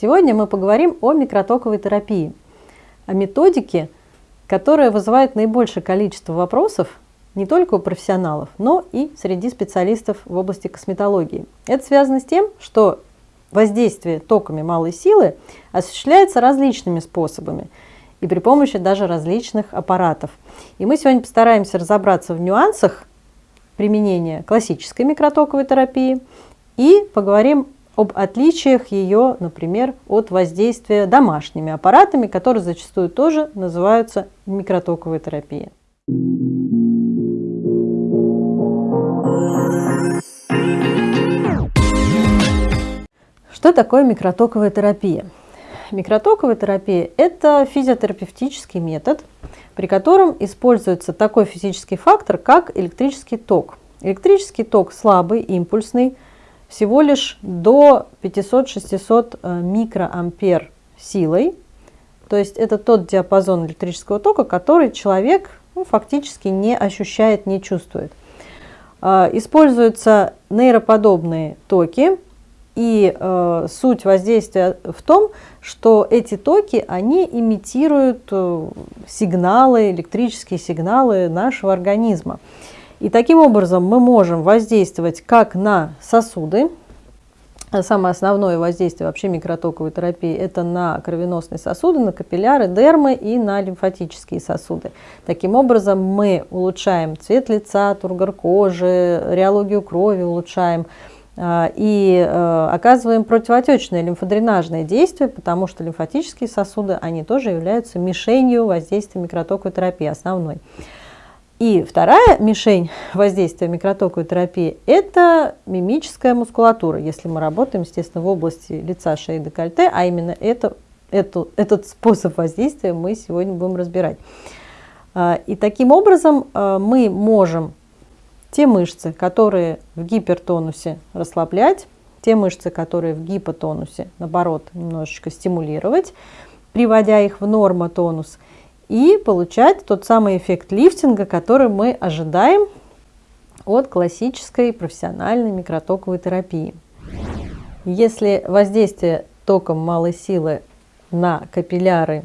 Сегодня мы поговорим о микротоковой терапии, о методике, которая вызывает наибольшее количество вопросов не только у профессионалов, но и среди специалистов в области косметологии. Это связано с тем, что воздействие токами малой силы осуществляется различными способами и при помощи даже различных аппаратов. И мы сегодня постараемся разобраться в нюансах применения классической микротоковой терапии и поговорим об отличиях ее, например, от воздействия домашними аппаратами, которые зачастую тоже называются микротоковой терапией. Что такое микротоковая терапия? Микротоковая терапия – это физиотерапевтический метод, при котором используется такой физический фактор, как электрический ток. Электрический ток слабый, импульсный, всего лишь до 500-600 э, микроампер силой. То есть это тот диапазон электрического тока, который человек ну, фактически не ощущает, не чувствует. Э, используются нейроподобные токи, и э, суть воздействия в том, что эти токи, они имитируют э, сигналы, электрические сигналы нашего организма. И таким образом мы можем воздействовать как на сосуды, Самое основное воздействие вообще микротоковой терапии – это на кровеносные сосуды, на капилляры, дермы и на лимфатические сосуды. Таким образом, мы улучшаем цвет лица, тургор кожи, реологию крови улучшаем, а, и э, оказываем противоотечное лимфодренажное действие, потому что лимфатические сосуды, они тоже являются мишенью воздействия микротоковой терапии основной. И вторая мишень воздействия микротоковой терапии – это мимическая мускулатура, если мы работаем, естественно, в области лица, шеи, декольте, а именно это, это, этот способ воздействия мы сегодня будем разбирать. А, и таким образом э, мы можем те мышцы, которые в гипертонусе расслаблять, те мышцы, которые в гипотонусе, наоборот, немножечко стимулировать, приводя их в нормотонус, и получать тот самый эффект лифтинга, который мы ожидаем от классической профессиональной микротоковой терапии. Если воздействие током малой силы на капилляры,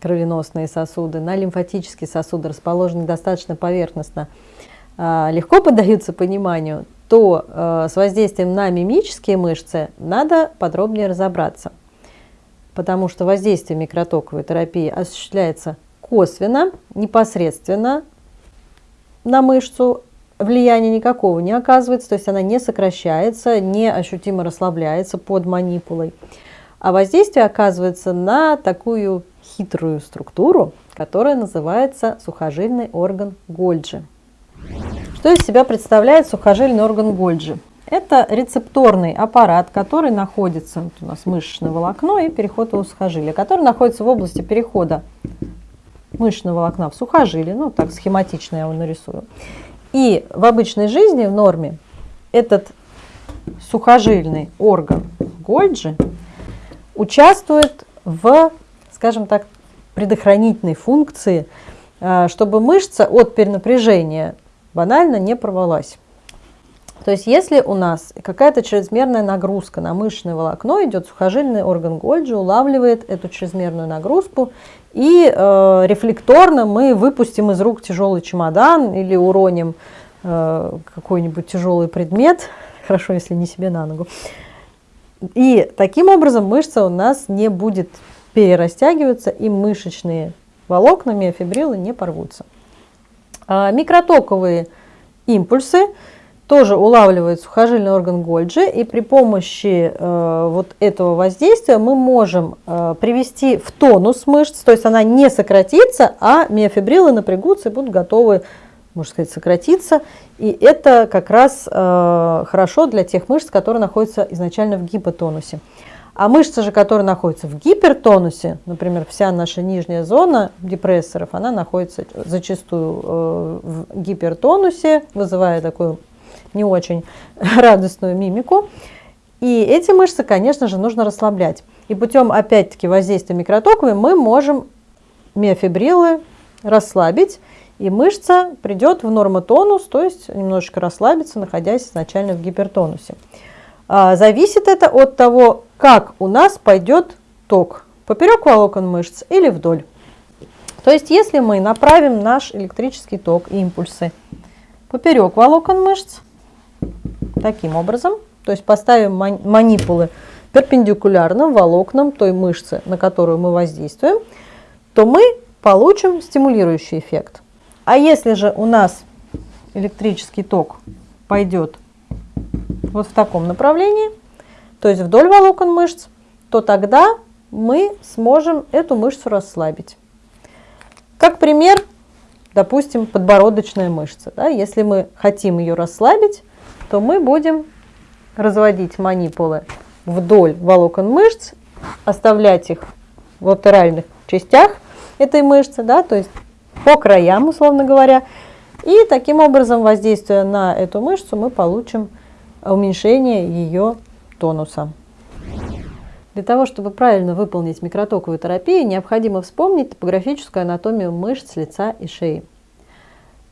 кровеносные сосуды, на лимфатические сосуды расположены достаточно поверхностно, а, легко поддаются пониманию, то э, с воздействием на мимические мышцы надо подробнее разобраться. Потому что воздействие микротоковой терапии осуществляется косвенно, непосредственно на мышцу, влияния никакого не оказывается, то есть она не сокращается, не ощутимо расслабляется под манипулой. А воздействие оказывается на такую хитрую структуру, которая называется сухожильный орган Гольджи. Что из себя представляет сухожильный орган Гольджи? Это рецепторный аппарат, который находится, вот у нас мышечное волокно и переход его сухожилия, который находится в области перехода мышечного волокна в сухожилие, ну так схематично я его нарисую. И в обычной жизни, в норме, этот сухожильный орган Гольджи участвует в, скажем так, предохранительной функции, а, чтобы мышца от перенапряжения банально не порвалась. То есть если у нас какая-то чрезмерная нагрузка на мышечное волокно идет, сухожильный орган Гольджи улавливает эту чрезмерную нагрузку и э, рефлекторно мы выпустим из рук тяжелый чемодан или уроним э, какой-нибудь тяжелый предмет, хорошо, если не себе на ногу. И таким образом мышца у нас не будет перерастягиваться и мышечные волокна, миофибрилы не порвутся. А микротоковые импульсы тоже улавливает сухожильный орган Гольджи, и при помощи э, вот этого воздействия мы можем э, привести в тонус мышц, то есть она не сократится, а миофибрилы напрягутся и будут готовы, можно сказать, сократиться. И это как раз э, хорошо для тех мышц, которые находятся изначально в гипотонусе. А мышца же, которая находится в гипертонусе, например, вся наша нижняя зона депрессоров, она находится зачастую э, в гипертонусе, вызывая такую не очень радостную мимику. И эти мышцы, конечно же, нужно расслаблять. И путем, опять-таки, воздействия микротоковой мы можем миофибрилы расслабить, и мышца придет в нормотонус, то есть немножечко расслабится, находясь изначально в гипертонусе. А, зависит это от того, как у нас пойдет ток, поперек волокон мышц или вдоль. То есть, если мы направим наш электрический ток, импульсы, поперек волокон мышц, таким образом, то есть поставим манипулы перпендикулярно волокнам той мышцы, на которую мы воздействуем, то мы получим стимулирующий эффект. А если же у нас электрический ток пойдет вот в таком направлении, то есть вдоль волокон мышц, то тогда мы сможем эту мышцу расслабить. Как пример, допустим, подбородочная мышца. Да? Если мы хотим ее расслабить, то мы будем разводить манипулы вдоль волокон мышц, оставлять их в латеральных частях этой мышцы, да, то есть по краям, условно говоря. И таким образом, воздействуя на эту мышцу, мы получим уменьшение ее тонуса. Для того, чтобы правильно выполнить микротоковую терапию, необходимо вспомнить топографическую анатомию мышц лица и шеи.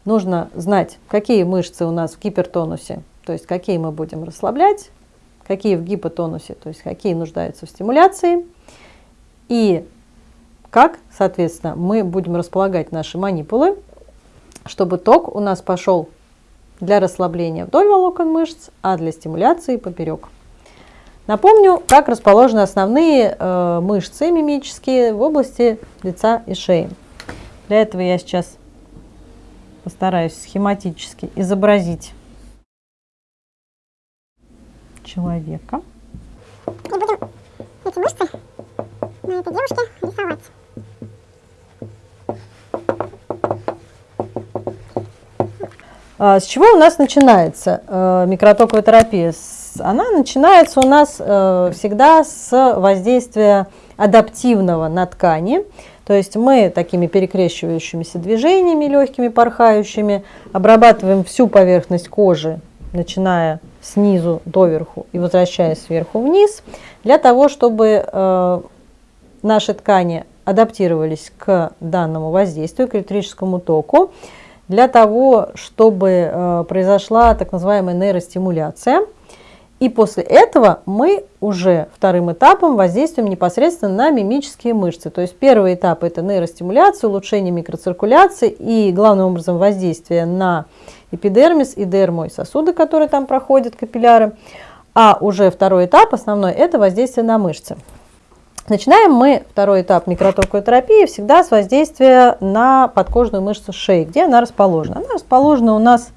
Нужно знать, какие мышцы у нас в гипертонусе, то есть какие мы будем расслаблять, какие в гипотонусе, то есть какие нуждаются в стимуляции, и как, соответственно, мы будем располагать наши манипулы, чтобы ток у нас пошел для расслабления вдоль волокон мышц, а для стимуляции поперек. Напомню, как расположены основные э, мышцы мимические в области лица и шеи. Для этого я сейчас постараюсь схематически изобразить человека. И будем эти мышцы на этой девушке рисовать. А, с чего у нас начинается э, микротоковая терапия? Она начинается у нас э, всегда с воздействия адаптивного на ткани. То есть мы такими перекрещивающимися движениями, легкими, порхающими, обрабатываем всю поверхность кожи, начиная снизу доверху и возвращаясь сверху вниз, для того, чтобы э, наши ткани адаптировались к данному воздействию, к электрическому току для того, чтобы э, произошла так называемая нейростимуляция. И после этого мы уже вторым этапом воздействуем непосредственно на мимические мышцы. То есть первый этап это нейростимуляция, улучшение микроциркуляции и главным образом воздействие на эпидермис и дерму и сосуды, которые там проходят, капилляры. А уже второй этап, основной, это воздействие на мышцы. Начинаем мы второй этап микротоковой терапии всегда с воздействия на подкожную мышцу шеи. Где она расположена? Она расположена у нас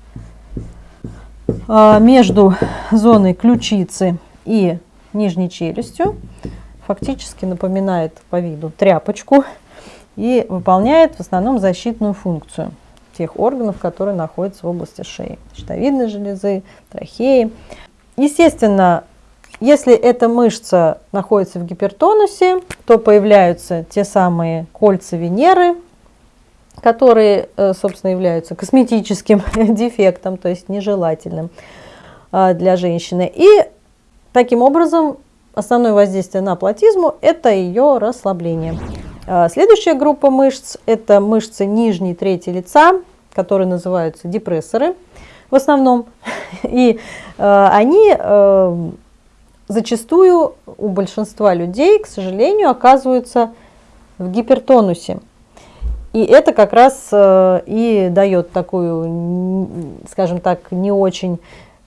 а, между зоной ключицы и нижней челюстью. Фактически напоминает по виду тряпочку и выполняет в основном защитную функцию тех органов, которые находятся в области шеи. Щитовидной железы, трахеи. Естественно, если эта мышца находится в гипертонусе, то появляются те самые кольца Венеры, которые, э, собственно, являются косметическим дефектом, то есть нежелательным а, для женщины. И таким образом основное воздействие на платизму – это ее расслабление. А, следующая группа мышц – это мышцы нижней трети лица, которые называются депрессоры в основном. И э, они э, зачастую у большинства людей, к сожалению, оказываются в гипертонусе. И это как раз э, и дает такую, скажем так, не очень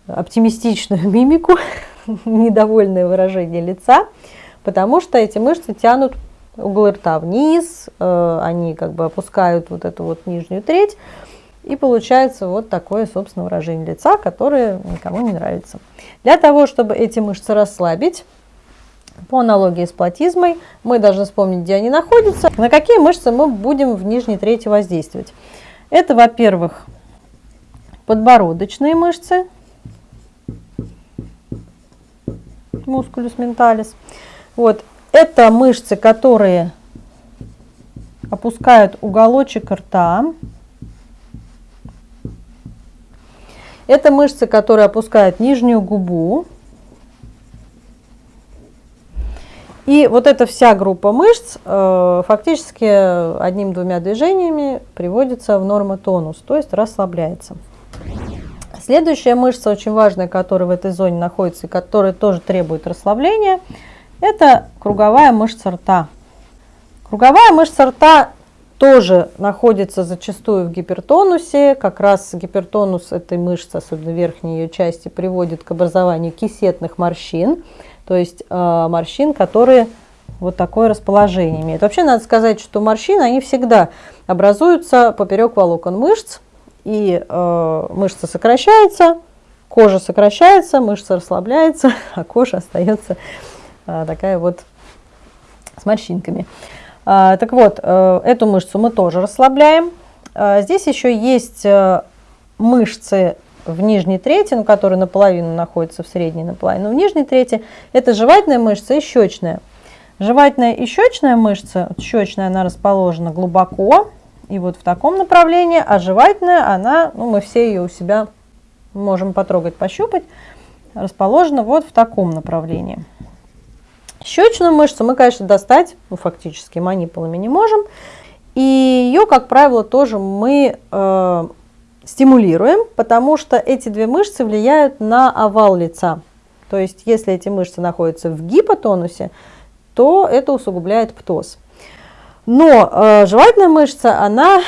оптимистичную мимику, недовольное выражение лица, потому что эти мышцы тянут угол рта вниз, э, они как бы опускают вот эту вот нижнюю треть, и получается вот такое, собственно, выражение лица, которое никому не нравится. Для того, чтобы эти мышцы расслабить, по аналогии с платизмой, мы должны вспомнить, где они находятся, на какие мышцы мы будем в нижней трети воздействовать. Это, во-первых, подбородочные мышцы, мускулюс менталис. Вот. Это мышцы, которые опускают уголочек рта, Это мышцы, которые опускают нижнюю губу. И вот эта вся группа мышц э, фактически одним-двумя движениями приводится в нормотонус, то есть расслабляется. Следующая мышца, очень важная, которая в этой зоне находится и которая тоже требует расслабления, это круговая мышца рта. Круговая мышца рта тоже находится зачастую в гипертонусе. Как раз гипертонус этой мышцы, особенно верхней ее части, приводит к образованию кисетных морщин, то есть э, морщин, которые вот такое расположение имеют. Вообще надо сказать, что морщины, они всегда образуются поперек волокон мышц, и э, мышца сокращается, кожа сокращается, мышца расслабляется, а кожа остается такая вот с морщинками. Э, так вот, э, эту мышцу мы тоже расслабляем. Э, здесь еще есть э, мышцы в нижней трети, ну, которые наполовину находятся в средней наполовину, в нижней трети, это жевательная мышца и щечная. Жевательная и щечная мышца, щечная она расположена глубоко, и вот в таком направлении, а жевательная, она, ну, мы все ее у себя можем потрогать, пощупать, расположена вот в таком направлении. Щечную мышцу мы, конечно, достать, ну, фактически манипулами не можем, и ее, как правило, тоже мы э, стимулируем, потому что эти две мышцы влияют на овал лица. То есть, если эти мышцы находятся в гипотонусе, то это усугубляет птоз. Но э, жевательная мышца, она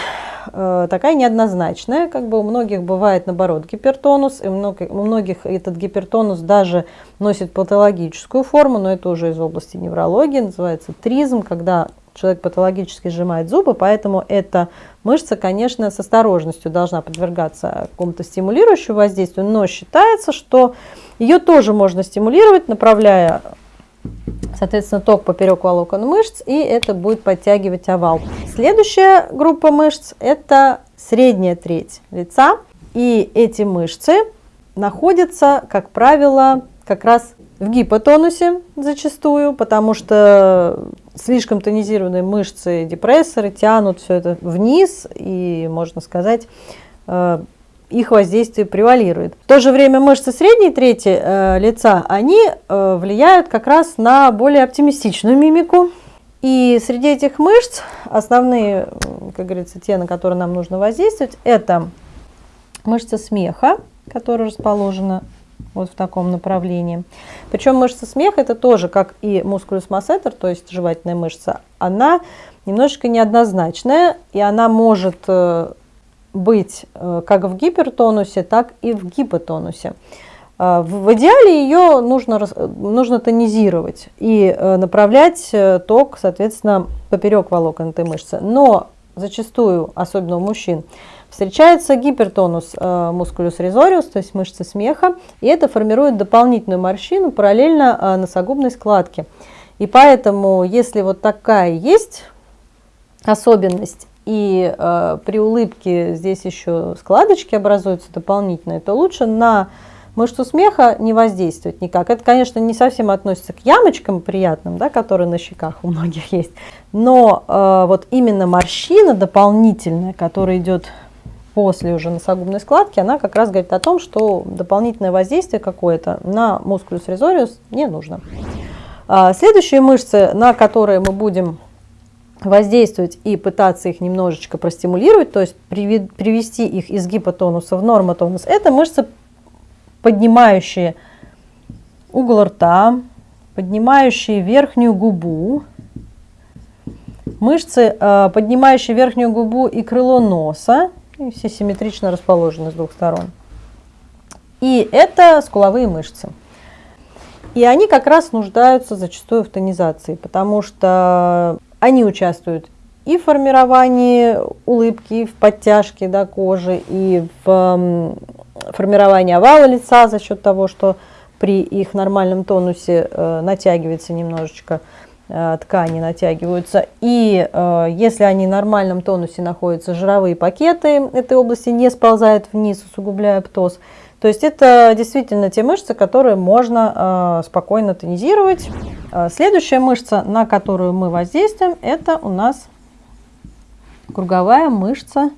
такая неоднозначная, как бы у многих бывает наоборот гипертонус, и у многих этот гипертонус даже носит патологическую форму, но это уже из области неврологии, называется тризм, когда человек патологически сжимает зубы, поэтому эта мышца, конечно, с осторожностью должна подвергаться какому-то стимулирующему воздействию, но считается, что ее тоже можно стимулировать, направляя соответственно, ток поперек волокон мышц, и это будет подтягивать овал. Следующая группа мышц – это средняя треть лица, и эти мышцы находятся, как правило, как раз в гипотонусе зачастую, потому что слишком тонизированные мышцы, депрессоры тянут все это вниз, и, можно сказать, э, их воздействие превалирует. В то же время мышцы средней трети э, лица, они э, влияют как раз на более оптимистичную мимику. И среди этих мышц основные, как говорится, те, на которые нам нужно воздействовать, это мышца смеха, которая расположена вот в таком направлении. Причем мышца смеха это тоже, как и мускулюс массетер, то есть жевательная мышца, она немножечко неоднозначная, и она может э, быть э, как в гипертонусе, так и в гипотонусе. Э, в идеале ее нужно, нужно тонизировать и э, направлять ток, соответственно, поперек волокон этой мышцы. Но зачастую, особенно у мужчин, встречается гипертонус мускулюс резориус, то есть мышцы смеха, и это формирует дополнительную морщину параллельно носогубной складке. И поэтому, если вот такая есть особенность, и э, при улыбке здесь еще складочки образуются дополнительные, то лучше на мышцу смеха не воздействовать никак. Это, конечно, не совсем относится к ямочкам приятным, да, которые на щеках у многих есть, но э, вот именно морщина дополнительная, которая идет после уже носогубной складки, она как раз говорит о том, что дополнительное воздействие какое-то на мускулюс резориус не нужно. А, следующие мышцы, на которые мы будем воздействовать и пытаться их немножечко простимулировать, то есть привести их из гипотонуса в нормотонус, это мышцы, поднимающие угол рта, поднимающие верхнюю губу, мышцы, э, поднимающие верхнюю губу и крыло носа, и все симметрично расположены с двух сторон. И это скуловые мышцы. И они как раз нуждаются зачастую в тонизации, потому что они участвуют и в формировании улыбки, в подтяжке да, кожи, и в формировании овала лица за счет того, что при их нормальном тонусе э, натягивается немножечко э, ткани натягиваются. И э, если они в нормальном тонусе находятся, жировые пакеты этой области не сползают вниз, усугубляя птоз. То есть это действительно те мышцы, которые можно э, спокойно тонизировать. Э, следующая мышца, на которую мы воздействуем, это у нас круговая мышца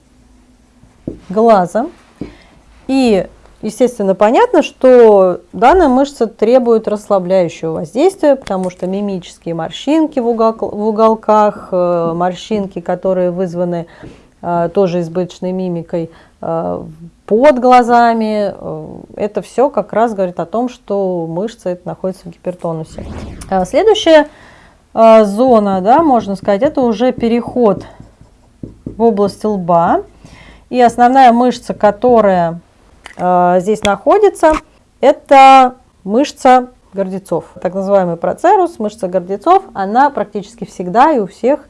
глаза. И, естественно, понятно, что данная мышца требует расслабляющего воздействия, потому что мимические морщинки в, угол, в уголках, э, морщинки, которые вызваны тоже избыточной мимикой, под глазами. Э, это все как раз говорит о том, что мышца это находится в гипертонусе. А следующая э, зона, да, можно сказать, это уже переход в область лба. И основная мышца, которая э, здесь находится, это мышца гордецов. Так называемый процерус, мышца гордецов, она практически всегда и у всех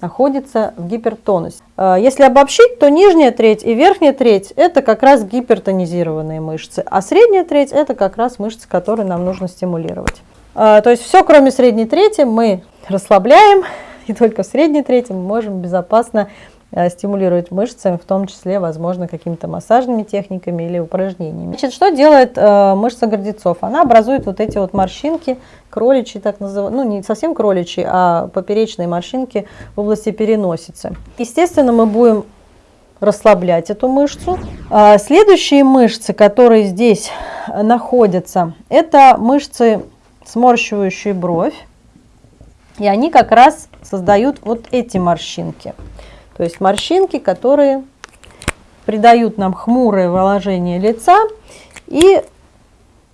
находится в гипертонусе. Э, если обобщить, то нижняя треть и верхняя треть – это как раз гипертонизированные мышцы, а средняя треть – это как раз мышцы, которые нам нужно стимулировать. Э, то есть все, кроме средней трети, мы расслабляем, и только в средней трети мы можем безопасно стимулировать мышцы, в том числе, возможно, какими-то массажными техниками или упражнениями. Значит, что делает э, мышца гордецов? Она образует вот эти вот морщинки, кроличьи, так называемые, ну не совсем кроличьи, а поперечные морщинки в области переносицы. Естественно, мы будем расслаблять эту мышцу. А следующие мышцы, которые здесь находятся, это мышцы, сморщивающие бровь. И они как раз создают вот эти морщинки. То есть морщинки, которые придают нам хмурое выложение лица и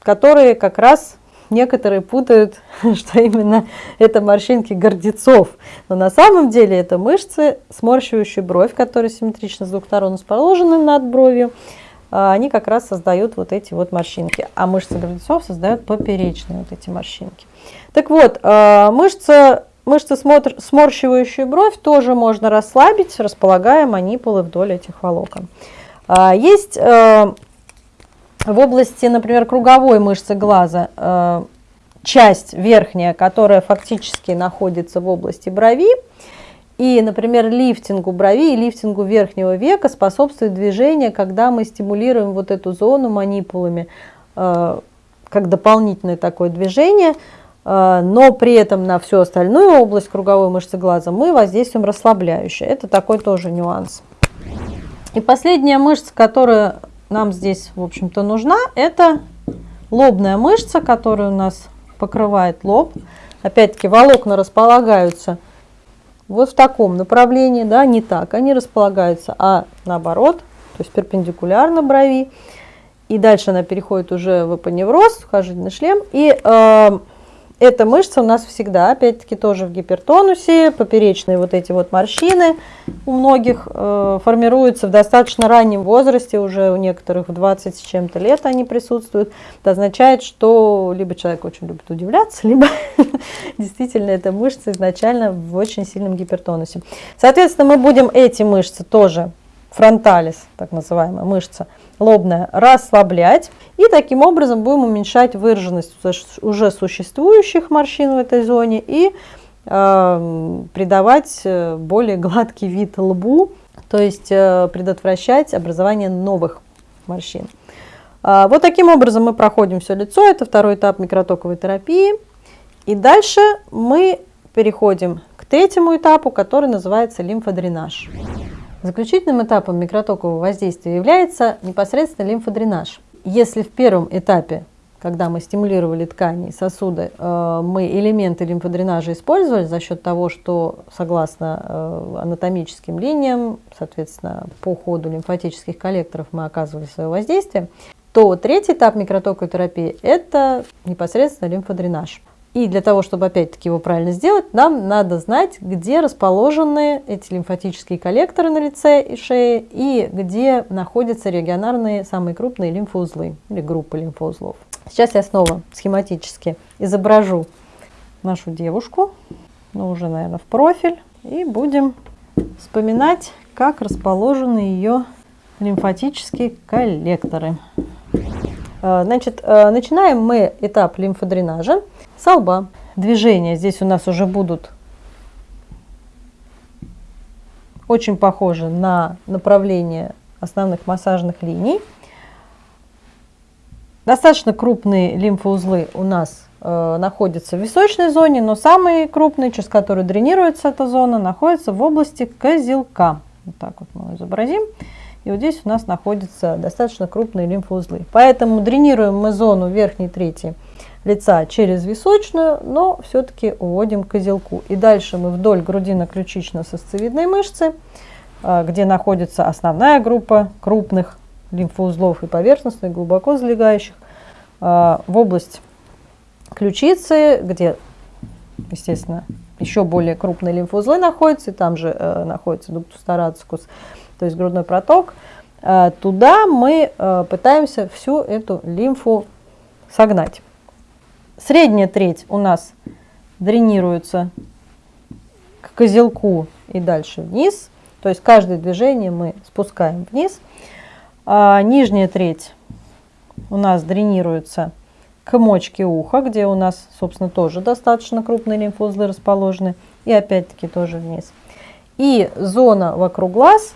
которые как раз некоторые путают, что именно это морщинки гордецов. Но на самом деле это мышцы, сморщивающие бровь, которые симметрично с двух сторон расположены над бровью. А, они как раз создают вот эти вот морщинки. А мышцы гордецов создают поперечные вот эти морщинки. Так вот, а, мышца Мышцы, сморщивающие бровь, тоже можно расслабить, располагая манипулы вдоль этих волокон. А, есть э, в области, например, круговой мышцы глаза э, часть верхняя, которая фактически находится в области брови. И, например, лифтингу брови и лифтингу верхнего века способствует движение, когда мы стимулируем вот эту зону манипулами, э, как дополнительное такое движение – но при этом на всю остальную область круговой мышцы глаза мы воздействуем расслабляюще. Это такой тоже нюанс. И последняя мышца, которая нам здесь, в общем-то, нужна, это лобная мышца, которая у нас покрывает лоб. Опять-таки волокна располагаются вот в таком направлении, да, не так они располагаются, а наоборот, то есть перпендикулярно брови. И дальше она переходит уже в эпоневроз, вхождение шлем. И э, эта мышца у нас всегда, опять-таки, тоже в гипертонусе, поперечные вот эти вот морщины у многих э, формируются в достаточно раннем возрасте, уже у некоторых в 20 с чем-то лет они присутствуют. Это означает, что либо человек очень любит удивляться, либо действительно эта мышца изначально в очень сильном гипертонусе. Соответственно, мы будем эти мышцы тоже, фронталис, так называемая мышца, лобная расслаблять. И таким образом будем уменьшать выраженность уже существующих морщин в этой зоне и э, придавать более гладкий вид лбу, то есть э, предотвращать образование новых морщин. Э, вот таким образом мы проходим все лицо, это второй этап микротоковой терапии. И дальше мы переходим к третьему этапу, который называется лимфодренаж. Заключительным этапом микротокового воздействия является непосредственно лимфодренаж. Если в первом этапе, когда мы стимулировали ткани и сосуды, э, мы элементы лимфодренажа использовали за счет того, что согласно э, анатомическим линиям, соответственно, по ходу лимфатических коллекторов мы оказывали свое воздействие, то третий этап микротоковой терапии – это непосредственно лимфодренаж. И для того, чтобы опять-таки его правильно сделать, нам надо знать, где расположены эти лимфатические коллекторы на лице и шее, и где находятся регионарные самые крупные лимфоузлы или группы лимфоузлов. Сейчас я снова схематически изображу нашу девушку, ну уже, наверное, в профиль, и будем вспоминать, как расположены ее лимфатические коллекторы. Э, значит, э, начинаем мы этап лимфодренажа с лба. Движения здесь у нас уже будут очень похожи на направление основных массажных линий. Достаточно крупные лимфоузлы у нас э, находятся в височной зоне, но самые крупные, через которые дренируется эта зона, находятся в области козелка. Вот так вот мы изобразим. И вот здесь у нас находятся достаточно крупные лимфоузлы. Поэтому дренируем мы зону верхней трети лица через височную, но все-таки уводим козелку. И дальше мы вдоль грудино-ключично-сосцевидной мышцы, а, где находится основная группа крупных лимфоузлов и поверхностных, глубоко залегающих, в область ключицы, где, естественно, еще более крупные лимфоузлы находятся, и там же э, находится дуктус тарацикус, то есть грудной проток. Э, туда мы э, пытаемся всю эту лимфу согнать. Средняя треть у нас дренируется к козелку и дальше вниз. То есть каждое движение мы спускаем вниз. А нижняя треть у нас дренируется к мочке уха, где у нас, собственно, тоже достаточно крупные лимфоузлы расположены. И опять-таки тоже вниз. И зона вокруг глаз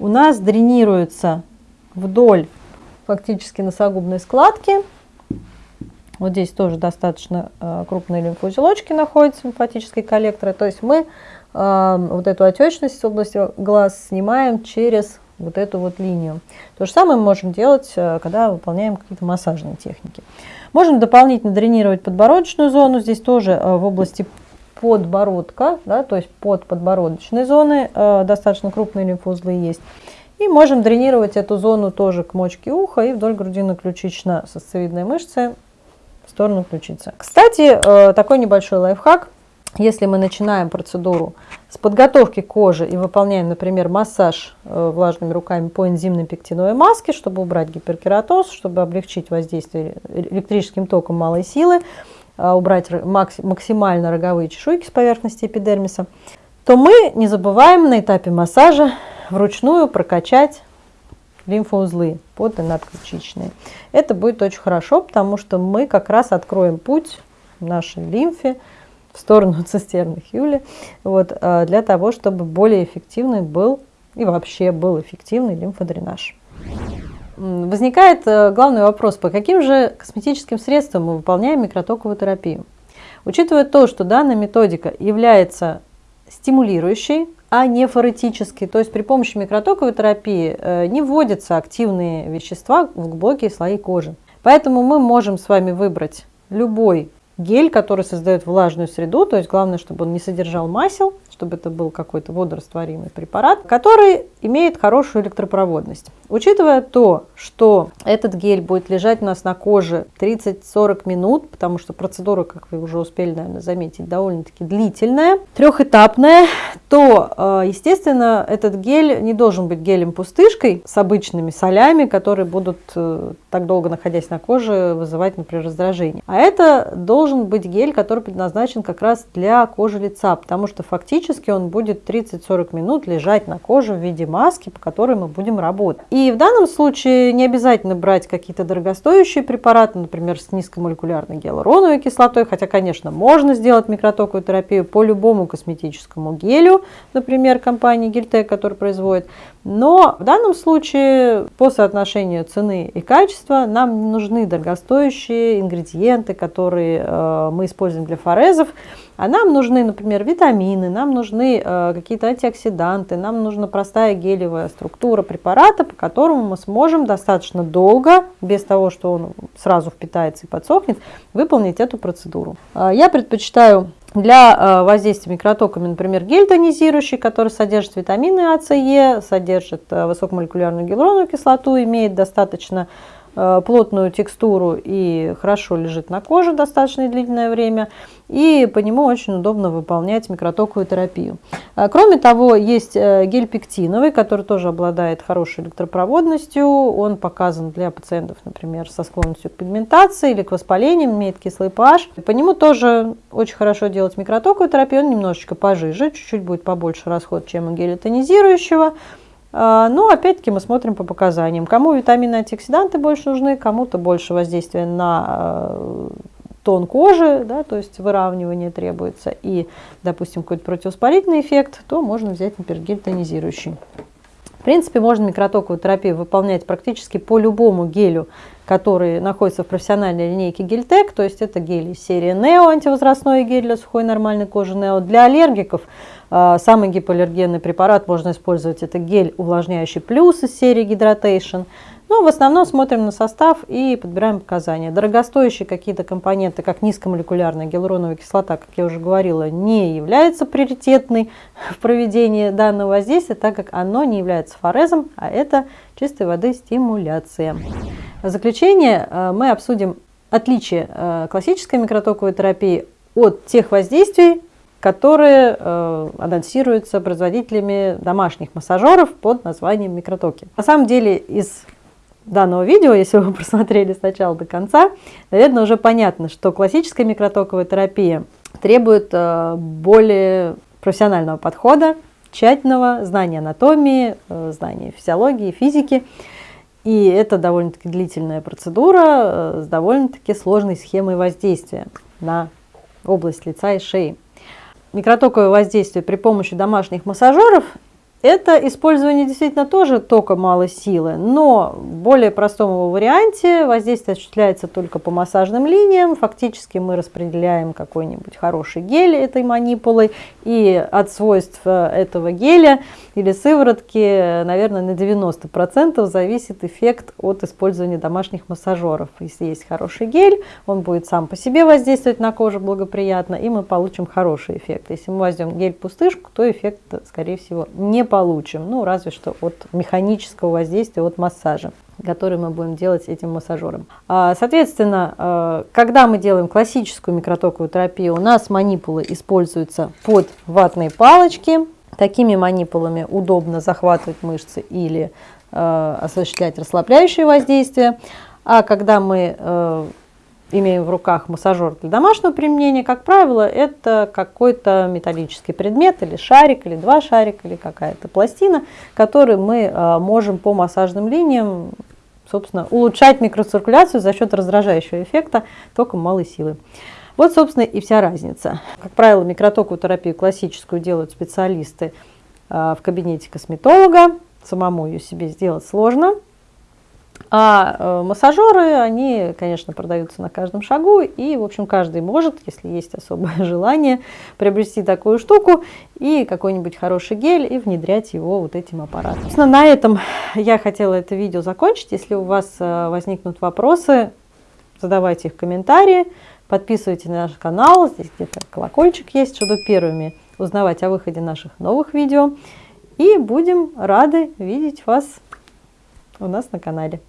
у нас дренируется вдоль фактически носогубной складки. Вот здесь тоже достаточно э, крупные лимфоузелочки находятся, лимфатические коллекторы. То есть мы э, вот эту отечность в области глаз снимаем через вот эту вот линию. То же самое мы можем делать, э, когда выполняем какие-то массажные техники. Можем дополнительно дренировать подбородочную зону. Здесь тоже в области подбородка, да, то есть под подбородочной зоны э, достаточно крупные лимфоузлы есть. И можем дренировать эту зону тоже к мочке уха и вдоль грудино-ключично-сосцевидной мышцы в сторону ключицы. Кстати, такой небольшой лайфхак. Если мы начинаем процедуру с подготовки кожи и выполняем, например, массаж э, влажными руками по энзимной пектиновой маске, чтобы убрать гиперкератоз, чтобы облегчить воздействие электрическим током малой силы, убрать максимально роговые чешуйки с поверхности эпидермиса, то мы не забываем на этапе массажа вручную прокачать лимфоузлы под и надключичные. Это будет очень хорошо, потому что мы как раз откроем путь нашей лимфе в сторону цистерны Хьюли, вот, а, для того, чтобы более эффективный был и вообще был эффективный лимфодренаж. Возникает э, главный вопрос, по каким же косметическим средствам мы выполняем микротоковую терапию? Учитывая то, что данная методика является стимулирующей, а не форетической, то есть при помощи микротоковой терапии э, не вводятся активные вещества в глубокие слои кожи. Поэтому мы можем с вами выбрать любой гель, который создает влажную среду, то есть главное, чтобы он не содержал масел, чтобы это был какой-то водорастворимый препарат, который имеет хорошую электропроводность. Учитывая то, что этот гель будет лежать у нас на коже 30-40 минут, потому что процедура, как вы уже успели, наверное, заметить, довольно-таки длительная, трехэтапная, то, э, естественно, этот гель не должен быть гелем-пустышкой с обычными солями, которые будут, э, так долго находясь на коже, вызывать, например, раздражение. А это должен быть гель, который предназначен как раз для кожи лица, потому что фактически он будет 30-40 минут лежать на коже в виде маски, по которой мы будем работать. И в данном случае не обязательно брать какие-то дорогостоящие препараты, например, с низкомолекулярной гиалуроновой кислотой, хотя, конечно, можно сделать микротоковую терапию по любому косметическому гелю, например, компании Гельтек, который производит. Но в данном случае по соотношению цены и качества нам нужны дорогостоящие ингредиенты, которые э, мы используем для форезов. А нам нужны, например, витамины, нам нужны э, какие-то антиоксиданты, нам нужна простая гелевая структура препарата, по которому мы сможем достаточно долго, без того, что он сразу впитается и подсохнет, выполнить эту процедуру. Э, я предпочитаю для э, воздействия микротоками, например, гель тонизирующий, который содержит витамины А, С, Е, содержит э, высокомолекулярную гиалуроновую кислоту, имеет достаточно плотную текстуру и хорошо лежит на коже достаточно длительное время. И по нему очень удобно выполнять микротоковую терапию. А, кроме того, есть э, гель пектиновый, который тоже обладает хорошей электропроводностью. Он показан для пациентов, например, со склонностью к пигментации или к воспалениям, имеет кислый pH. По нему тоже очень хорошо делать микротоковую терапию. Он немножечко пожиже, чуть-чуть будет побольше расход, чем у геля тонизирующего. А, но опять-таки мы смотрим по показаниям. Кому витамины антиоксиданты больше нужны, кому-то больше воздействия на э, тон кожи, да, то есть выравнивание требуется, и, допустим, какой-то противовоспалительный эффект, то можно взять, например, гель тонизирующий. Принципе, можно микротоковую терапию выполнять практически по любому гелю, который находится в профессиональной линейке Гельтек, то есть это гели серии Neo, антивозрастной гель для сухой нормальной кожи Neo. Для аллергиков а, самый гипоаллергенный препарат можно использовать, это гель увлажняющий плюс из серии Hydration. Но в основном смотрим на состав и подбираем показания. Дорогостоящие какие-то компоненты, как низкомолекулярная гиалуроновая кислота, как я уже говорила, не является приоритетной в проведении данного воздействия, так как оно не является форезом, а это чистой воды стимуляция. В заключение э, мы обсудим отличие э, классической микротоковой терапии от тех воздействий, которые э, анонсируются производителями домашних массажеров под названием микротоки. На самом деле из данного видео, если вы просмотрели с начала до конца, наверное, уже понятно, что классическая микротоковая терапия требует э, более профессионального подхода, тщательного знания анатомии, э, знания физиологии, физики. И это довольно-таки длительная процедура э, с довольно-таки сложной схемой воздействия на область лица и шеи. Микротоковое воздействие при помощи домашних массажеров это использование действительно тоже тока малой силы, но в более простом его варианте воздействие осуществляется только по массажным линиям. Фактически мы распределяем какой-нибудь хороший гель этой манипулой, и от свойств этого геля или сыворотки, наверное, на 90% зависит эффект от использования домашних массажеров. Если есть хороший гель, он будет сам по себе воздействовать на кожу благоприятно, и мы получим хороший эффект. Если мы возьмем гель-пустышку, то эффект, скорее всего, не получим, ну разве что от механического воздействия, от массажа который мы будем делать этим массажером. А, соответственно, а, когда мы делаем классическую микротоковую терапию, у нас манипулы используются под ватные палочки. Такими манипулами удобно захватывать мышцы или а, осуществлять расслабляющее воздействие. А когда мы имеем в руках массажер для домашнего применения, как правило, это какой-то металлический предмет, или шарик, или два шарика, или какая-то пластина, который мы а, можем по массажным линиям, собственно, улучшать микроциркуляцию за счет раздражающего эффекта током малой силы. Вот, собственно, и вся разница. Как правило, микротоковую терапию классическую делают специалисты а, в кабинете косметолога. Самому ее себе сделать сложно. А э, массажеры, они, конечно, продаются на каждом шагу, и, в общем, каждый может, если есть особое желание, приобрести такую штуку и какой-нибудь хороший гель и внедрять его вот этим аппаратом. Собственно, на этом я хотела это видео закончить. Если у вас э, возникнут вопросы, задавайте их в комментарии, подписывайтесь на наш канал, здесь где-то колокольчик есть, чтобы первыми узнавать о выходе наших новых видео. И будем рады видеть вас у нас на канале.